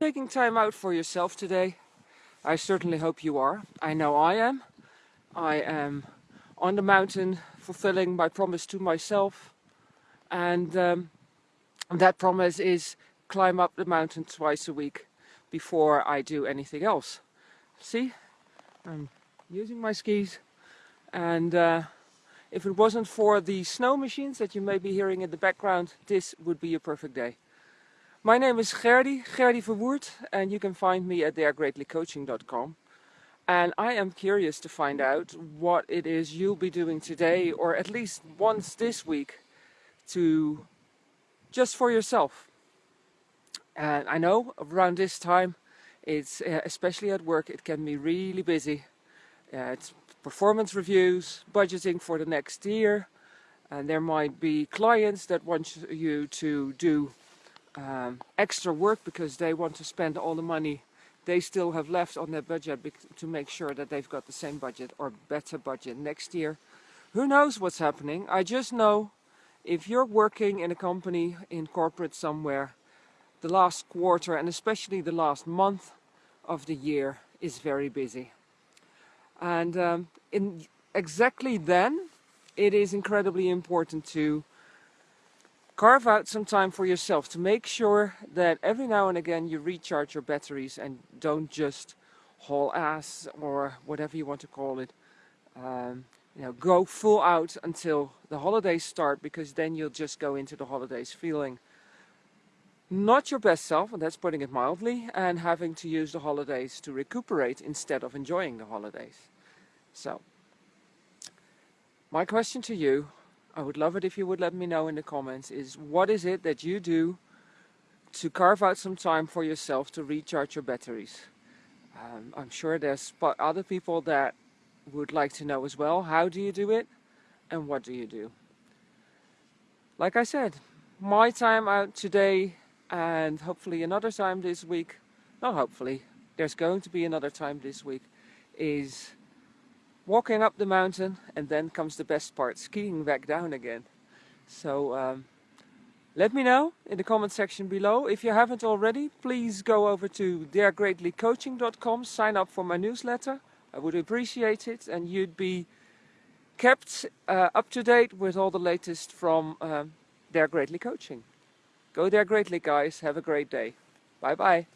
Taking time out for yourself today. I certainly hope you are. I know I am. I am on the mountain fulfilling my promise to myself and um, that promise is climb up the mountain twice a week before I do anything else. See, I'm using my skis and uh, if it wasn't for the snow machines that you may be hearing in the background, this would be a perfect day. My name is Gerdy, Gerdy Verwoerd, and you can find me at daregreatlycoaching.com. And I am curious to find out what it is you'll be doing today, or at least once this week, to just for yourself. And I know around this time, it's uh, especially at work, it can be really busy. Uh, it's performance reviews, budgeting for the next year, and there might be clients that want you to do um, extra work because they want to spend all the money they still have left on their budget to make sure that they've got the same budget or better budget next year. Who knows what's happening? I just know if you're working in a company in corporate somewhere, the last quarter and especially the last month of the year is very busy. And um, in exactly then, it is incredibly important to carve out some time for yourself to make sure that every now and again you recharge your batteries and don't just haul ass or whatever you want to call it. Um, you know, go full out until the holidays start because then you'll just go into the holidays feeling not your best self, and that's putting it mildly, and having to use the holidays to recuperate instead of enjoying the holidays. So, my question to you I would love it if you would let me know in the comments is what is it that you do to carve out some time for yourself to recharge your batteries. Um, I'm sure there's other people that would like to know as well how do you do it and what do you do. Like I said, my time out today and hopefully another time this week, not hopefully, there's going to be another time this week, is walking up the mountain and then comes the best part, skiing back down again. So um, let me know in the comment section below. If you haven't already, please go over to daregreatlycoaching.com, sign up for my newsletter. I would appreciate it and you'd be kept uh, up to date with all the latest from um, Dare Greatly Coaching. Go there greatly guys, have a great day. Bye bye.